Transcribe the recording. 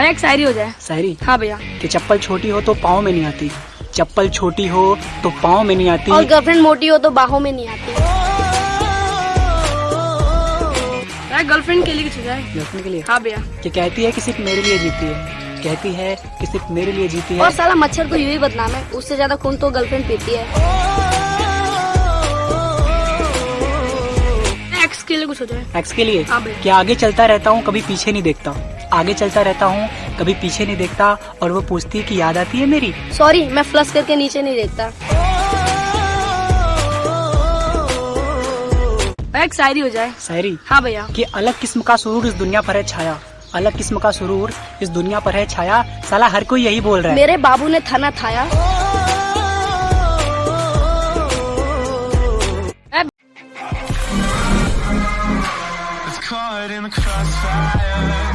भैया एक शायरी हो जाए। शायरी? हाँ भैया। कि चप्पल छोटी हो तो पाँव में नहीं आती। चप्पल छोटी हो तो पाँव में नहीं आती। और गर्लफ्रेंड मोटी हो तो बाहों में नहीं आती। गर्लफ्रेंड के लिए कुछ हो जाए। गर्लफ्रेंड के लिए? हाँ भैया। कि कहती है कि सिर्फ़ मेरे लिए जीती है। कहती है कि सिर्फ़ मेरे लिए जीती है। और है साला मच्छर को यूँ ही बदनाम है। उससे ज़्यादा खून तो गर्लफ्रेंड पीती है। एक्स के लिए कुछ हो जाए। एक्स के लिए? क्या आगे चलता रहता हूँ कभी पीछे नहीं देखता। आगे चलता रहता हूँ कभी पीछे नहीं देखता और वो पूछती है कि याद आती है मेरी। सॉरी मैं फ्लश करके नीचे नहीं देखता। एक शायरी हो जाए। शायरी? हाँ भैया। कि अलग किस्म का सुरूर इस दुनिया पर है छाया। अलग किस्म का सुरूर इस दुनिया पर है छाया। साला हर कोई यही बोल रहा है। मेरे बाबू ने थाना थाया। Caught in the crossfire.